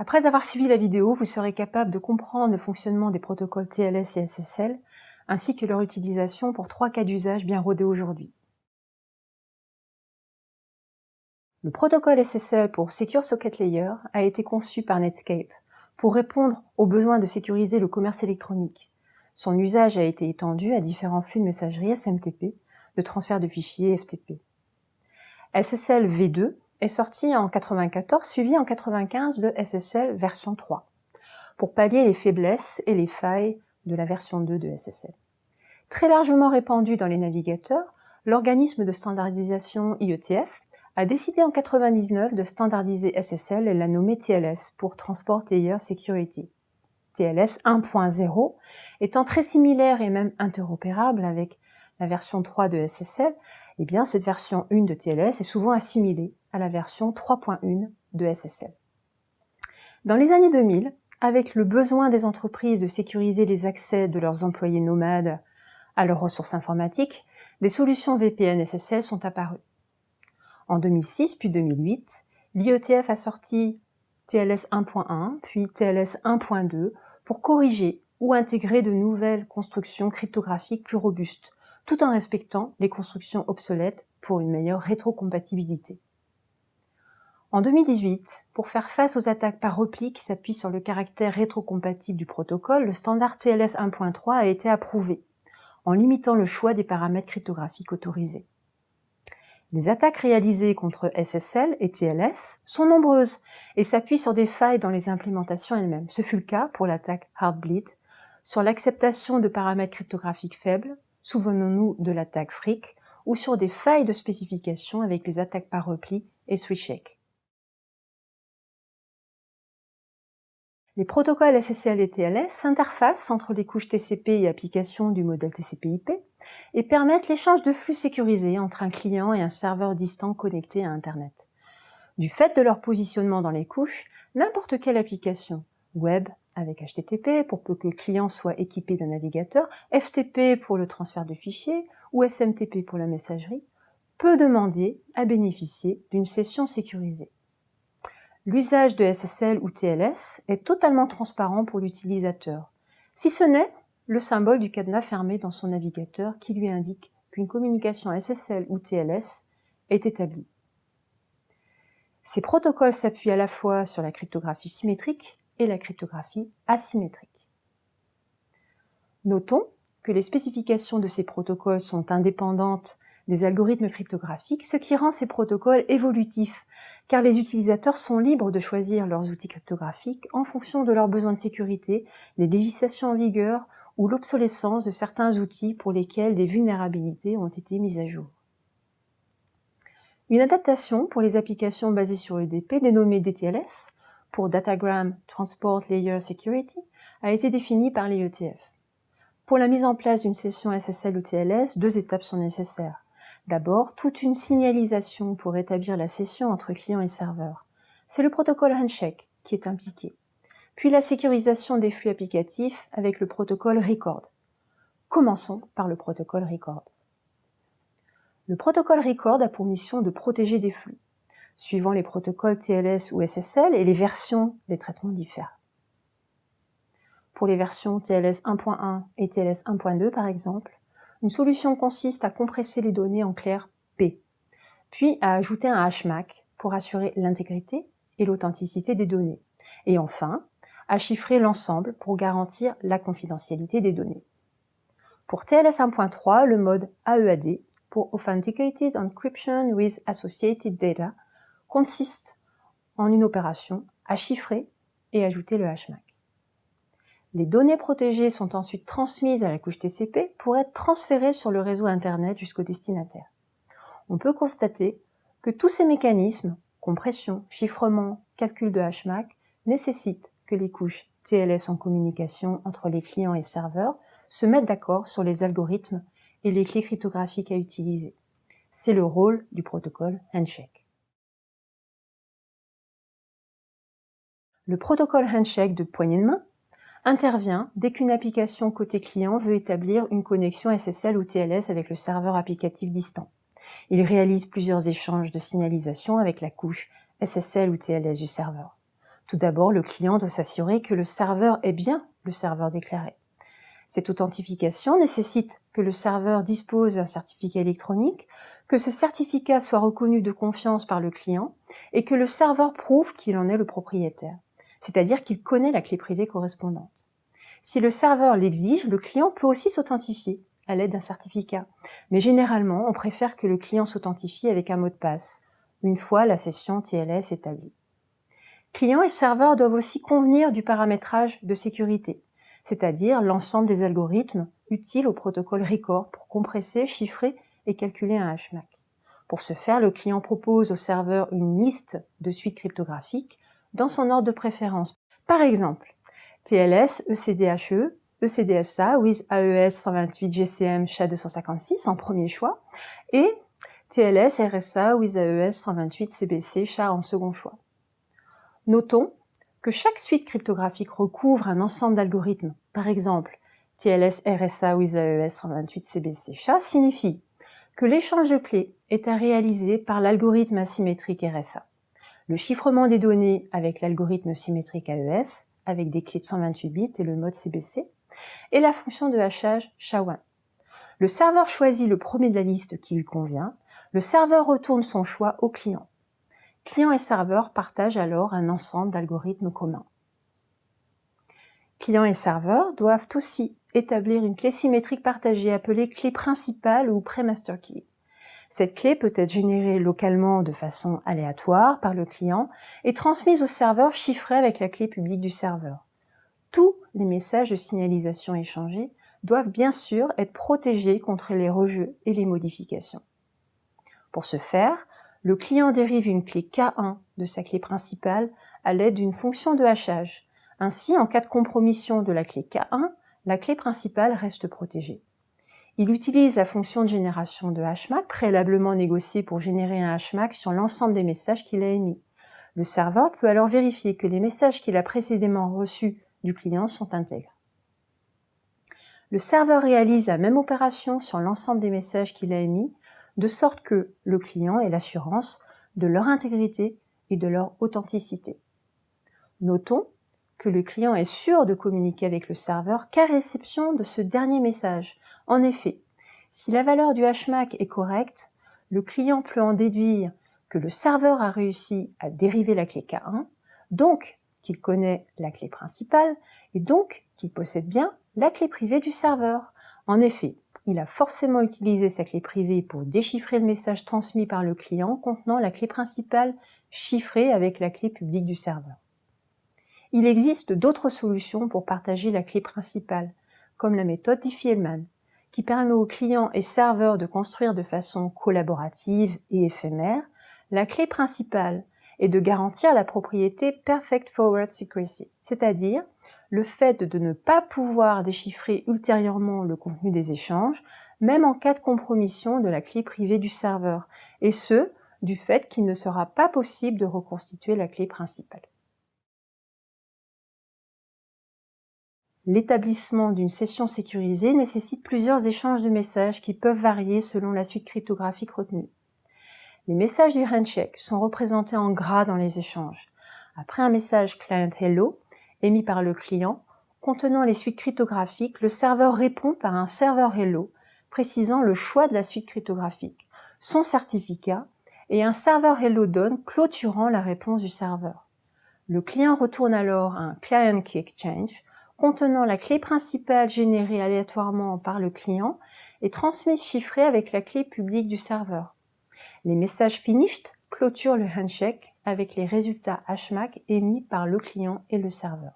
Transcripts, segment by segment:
Après avoir suivi la vidéo, vous serez capable de comprendre le fonctionnement des protocoles TLS et SSL, ainsi que leur utilisation pour trois cas d'usage bien rodés aujourd'hui. Le protocole SSL pour Secure Socket Layer a été conçu par Netscape pour répondre aux besoins de sécuriser le commerce électronique. Son usage a été étendu à différents flux de messagerie SMTP, de transfert de fichiers FTP. SSL V2 est sorti en 94, suivi en 95 de SSL version 3, pour pallier les faiblesses et les failles de la version 2 de SSL. Très largement répandu dans les navigateurs, l'organisme de standardisation IETF a décidé en 99 de standardiser SSL et l'a nommé TLS pour Transport Layer Security. TLS 1.0 étant très similaire et même interopérable avec la version 3 de SSL, eh bien cette version 1 de TLS est souvent assimilée à la version 3.1 de SSL. Dans les années 2000, avec le besoin des entreprises de sécuriser les accès de leurs employés nomades à leurs ressources informatiques, des solutions VPN SSL sont apparues. En 2006 puis 2008, l'IETF a sorti TLS 1.1 puis TLS 1.2 pour corriger ou intégrer de nouvelles constructions cryptographiques plus robustes, tout en respectant les constructions obsolètes pour une meilleure rétrocompatibilité. En 2018, pour faire face aux attaques par repli qui s'appuient sur le caractère rétrocompatible du protocole, le standard TLS 1.3 a été approuvé, en limitant le choix des paramètres cryptographiques autorisés. Les attaques réalisées contre SSL et TLS sont nombreuses et s'appuient sur des failles dans les implémentations elles-mêmes. Ce fut le cas pour l'attaque Heartbleed, sur l'acceptation de paramètres cryptographiques faibles, souvenons-nous de l'attaque Frick, ou sur des failles de spécification avec les attaques par repli et switchek. Les protocoles SSL et TLS s'interfacent entre les couches TCP et applications du modèle TCP/IP et permettent l'échange de flux sécurisés entre un client et un serveur distant connecté à Internet. Du fait de leur positionnement dans les couches, n'importe quelle application, web avec HTTP pour peu que le client soit équipé d'un navigateur, FTP pour le transfert de fichiers ou SMTP pour la messagerie, peut demander à bénéficier d'une session sécurisée. L'usage de SSL ou TLS est totalement transparent pour l'utilisateur, si ce n'est le symbole du cadenas fermé dans son navigateur qui lui indique qu'une communication SSL ou TLS est établie. Ces protocoles s'appuient à la fois sur la cryptographie symétrique et la cryptographie asymétrique. Notons que les spécifications de ces protocoles sont indépendantes des algorithmes cryptographiques, ce qui rend ces protocoles évolutifs, car les utilisateurs sont libres de choisir leurs outils cryptographiques en fonction de leurs besoins de sécurité, les législations en vigueur ou l'obsolescence de certains outils pour lesquels des vulnérabilités ont été mises à jour. Une adaptation pour les applications basées sur EDP, dénommée DTLS, pour Datagram Transport Layer Security, a été définie par les ETF. Pour la mise en place d'une session SSL ou TLS, deux étapes sont nécessaires. D'abord, toute une signalisation pour établir la session entre client et serveur. C'est le protocole Handshake qui est impliqué. Puis la sécurisation des flux applicatifs avec le protocole Record. Commençons par le protocole Record. Le protocole Record a pour mission de protéger des flux, suivant les protocoles TLS ou SSL et les versions des traitements diffèrent. Pour les versions TLS 1.1 et TLS 1.2 par exemple, une solution consiste à compresser les données en clair P, puis à ajouter un HMAC pour assurer l'intégrité et l'authenticité des données, et enfin, à chiffrer l'ensemble pour garantir la confidentialité des données. Pour TLS 1.3, le mode AEAD, pour Authenticated Encryption with Associated Data, consiste en une opération à chiffrer et ajouter le HMAC. Les données protégées sont ensuite transmises à la couche TCP pour être transférées sur le réseau Internet jusqu'au destinataire. On peut constater que tous ces mécanismes, compression, chiffrement, calcul de HMAC, nécessitent que les couches TLS en communication entre les clients et serveurs se mettent d'accord sur les algorithmes et les clés cryptographiques à utiliser. C'est le rôle du protocole Handshake. Le protocole Handshake de poignée de main intervient dès qu'une application côté client veut établir une connexion SSL ou TLS avec le serveur applicatif distant. Il réalise plusieurs échanges de signalisation avec la couche SSL ou TLS du serveur. Tout d'abord, le client doit s'assurer que le serveur est bien le serveur déclaré. Cette authentification nécessite que le serveur dispose d'un certificat électronique, que ce certificat soit reconnu de confiance par le client et que le serveur prouve qu'il en est le propriétaire, c'est-à-dire qu'il connaît la clé privée correspondante. Si le serveur l'exige, le client peut aussi s'authentifier à l'aide d'un certificat. Mais généralement, on préfère que le client s'authentifie avec un mot de passe, une fois la session TLS établie. Client et serveur doivent aussi convenir du paramétrage de sécurité, c'est-à-dire l'ensemble des algorithmes utiles au protocole record pour compresser, chiffrer et calculer un HMAC. Pour ce faire, le client propose au serveur une liste de suites cryptographiques dans son ordre de préférence. Par exemple, TLS, ECDHE, ECDSA, with AES 128 GCM SHA-256 en premier choix, et TLS RSA with AES 128 CBC SHA en second choix. Notons que chaque suite cryptographique recouvre un ensemble d'algorithmes. Par exemple, TLS RSA with AES 128 CBC SHA signifie que l'échange de clés est à réaliser par l'algorithme asymétrique RSA, le chiffrement des données avec l'algorithme symétrique AES, avec des clés de 128 bits et le mode CBC, et la fonction de hachage SHA-1. Le serveur choisit le premier de la liste qui lui convient, le serveur retourne son choix au client. Client et serveur partagent alors un ensemble d'algorithmes communs. Client et serveur doivent aussi établir une clé symétrique partagée appelée clé principale ou pré-master key. Cette clé peut être générée localement de façon aléatoire par le client et transmise au serveur chiffré avec la clé publique du serveur. Tous les messages de signalisation échangés doivent bien sûr être protégés contre les rejets et les modifications. Pour ce faire, le client dérive une clé K1 de sa clé principale à l'aide d'une fonction de hachage. Ainsi, en cas de compromission de la clé K1, la clé principale reste protégée. Il utilise la fonction de génération de HMAC préalablement négociée pour générer un HMAC sur l'ensemble des messages qu'il a émis. Le serveur peut alors vérifier que les messages qu'il a précédemment reçus du client sont intègres. Le serveur réalise la même opération sur l'ensemble des messages qu'il a émis, de sorte que le client ait l'assurance de leur intégrité et de leur authenticité. Notons que le client est sûr de communiquer avec le serveur qu'à réception de ce dernier message. En effet, si la valeur du HMAC est correcte, le client peut en déduire que le serveur a réussi à dériver la clé K1, donc qu'il connaît la clé principale et donc qu'il possède bien la clé privée du serveur. En effet, il a forcément utilisé sa clé privée pour déchiffrer le message transmis par le client contenant la clé principale chiffrée avec la clé publique du serveur. Il existe d'autres solutions pour partager la clé principale, comme la méthode Diffie-Hellman, qui permet aux clients et serveurs de construire de façon collaborative et éphémère la clé principale et de garantir la propriété Perfect Forward Secrecy, c'est-à-dire le fait de ne pas pouvoir déchiffrer ultérieurement le contenu des échanges, même en cas de compromission de la clé privée du serveur, et ce, du fait qu'il ne sera pas possible de reconstituer la clé principale. L'établissement d'une session sécurisée nécessite plusieurs échanges de messages qui peuvent varier selon la suite cryptographique retenue. Les messages du handshake sont représentés en gras dans les échanges. Après un message client hello émis par le client contenant les suites cryptographiques, le serveur répond par un serveur hello précisant le choix de la suite cryptographique, son certificat et un serveur hello done clôturant la réponse du serveur. Le client retourne alors un client key exchange contenant la clé principale générée aléatoirement par le client et transmise chiffrée avec la clé publique du serveur. Les messages finished clôturent le handshake avec les résultats HMAC émis par le client et le serveur.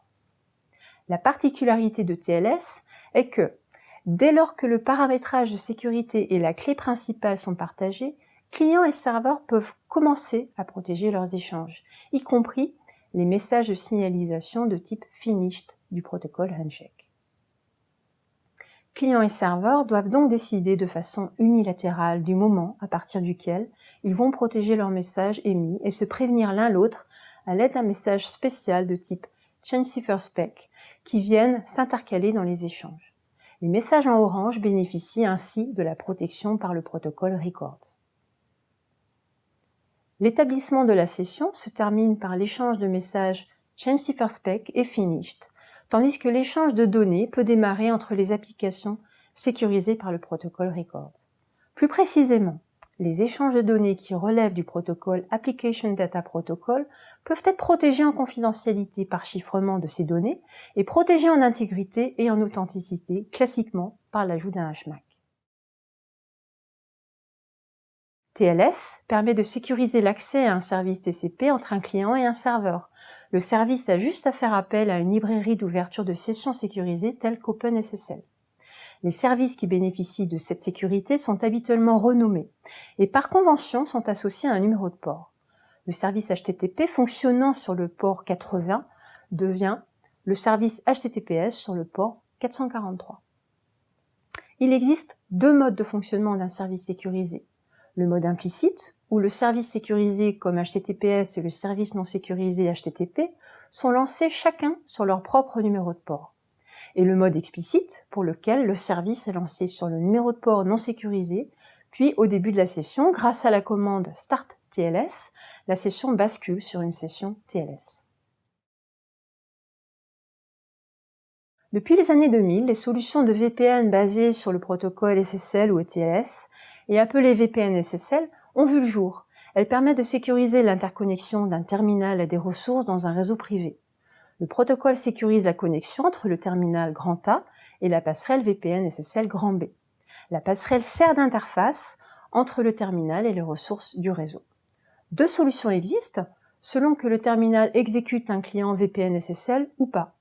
La particularité de TLS est que, dès lors que le paramétrage de sécurité et la clé principale sont partagés, clients et serveurs peuvent commencer à protéger leurs échanges, y compris les messages de signalisation de type finished du protocole handshake. Clients et serveurs doivent donc décider de façon unilatérale du moment à partir duquel ils vont protéger leurs messages émis et se prévenir l'un l'autre à l'aide d'un message spécial de type Change Cipher Spec qui viennent s'intercaler dans les échanges. Les messages en orange bénéficient ainsi de la protection par le protocole Records. L'établissement de la session se termine par l'échange de messages Change Cipher Spec et Finished, tandis que l'échange de données peut démarrer entre les applications sécurisées par le protocole Record. Plus précisément, les échanges de données qui relèvent du protocole Application Data Protocol peuvent être protégés en confidentialité par chiffrement de ces données et protégés en intégrité et en authenticité, classiquement par l'ajout d'un HMAC. TLS permet de sécuriser l'accès à un service TCP entre un client et un serveur. Le service a juste à faire appel à une librairie d'ouverture de sessions sécurisées telle qu'OpenSSL. Les services qui bénéficient de cette sécurité sont habituellement renommés et par convention sont associés à un numéro de port. Le service HTTP fonctionnant sur le port 80 devient le service HTTPS sur le port 443. Il existe deux modes de fonctionnement d'un service sécurisé. Le mode implicite, où le service sécurisé comme HTTPS et le service non sécurisé HTTP sont lancés chacun sur leur propre numéro de port et le mode explicite pour lequel le service est lancé sur le numéro de port non sécurisé, puis au début de la session, grâce à la commande Start TLS, la session bascule sur une session TLS. Depuis les années 2000, les solutions de VPN basées sur le protocole SSL ou ETLS et appelées VPN SSL ont vu le jour. Elles permettent de sécuriser l'interconnexion d'un terminal à des ressources dans un réseau privé. Le protocole sécurise la connexion entre le terminal grand A et la passerelle VPN SSL grand B. La passerelle sert d'interface entre le terminal et les ressources du réseau. Deux solutions existent selon que le terminal exécute un client VPN SSL ou pas.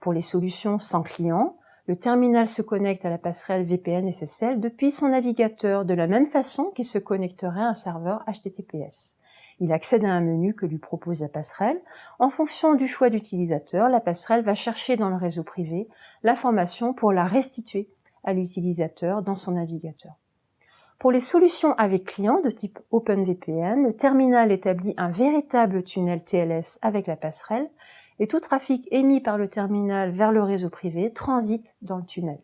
Pour les solutions sans client, le terminal se connecte à la passerelle VPN SSL depuis son navigateur de la même façon qu'il se connecterait à un serveur HTTPS. Il accède à un menu que lui propose la passerelle. En fonction du choix d'utilisateur, la passerelle va chercher dans le réseau privé l'information pour la restituer à l'utilisateur dans son navigateur. Pour les solutions avec client de type OpenVPN, le terminal établit un véritable tunnel TLS avec la passerelle et tout trafic émis par le terminal vers le réseau privé transite dans le tunnel.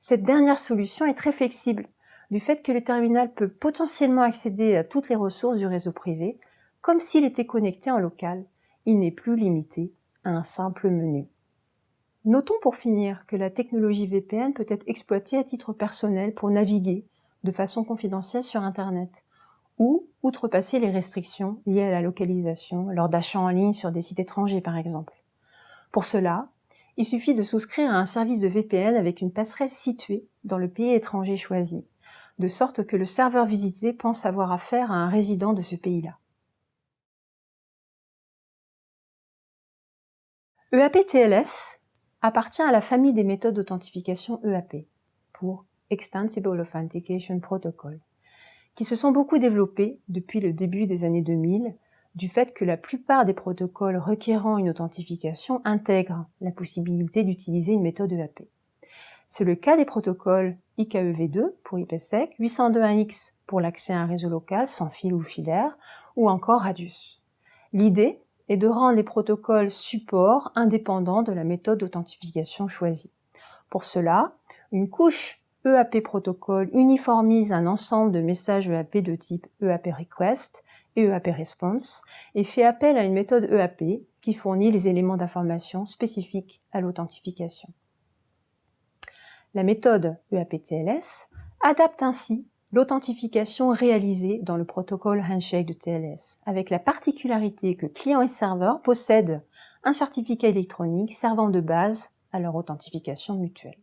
Cette dernière solution est très flexible du fait que le terminal peut potentiellement accéder à toutes les ressources du réseau privé, comme s'il était connecté en local. Il n'est plus limité à un simple menu. Notons pour finir que la technologie VPN peut être exploitée à titre personnel pour naviguer de façon confidentielle sur Internet ou outrepasser les restrictions liées à la localisation lors d'achats en ligne sur des sites étrangers par exemple. Pour cela, il suffit de souscrire à un service de VPN avec une passerelle située dans le pays étranger choisi de sorte que le serveur visité pense avoir affaire à un résident de ce pays-là. EAP-TLS appartient à la famille des méthodes d'authentification EAP, pour Extensible Authentication Protocol, qui se sont beaucoup développées depuis le début des années 2000 du fait que la plupart des protocoles requérant une authentification intègrent la possibilité d'utiliser une méthode EAP. C'est le cas des protocoles IKEV2 pour IPsec, 802.1x pour l'accès à un réseau local sans fil ou filaire, ou encore Radius. L'idée est de rendre les protocoles support indépendants de la méthode d'authentification choisie. Pour cela, une couche EAP protocole uniformise un ensemble de messages EAP de type EAP request et EAP response et fait appel à une méthode EAP qui fournit les éléments d'information spécifiques à l'authentification. La méthode EAP-TLS adapte ainsi l'authentification réalisée dans le protocole Handshake de TLS, avec la particularité que client et serveur possèdent un certificat électronique servant de base à leur authentification mutuelle.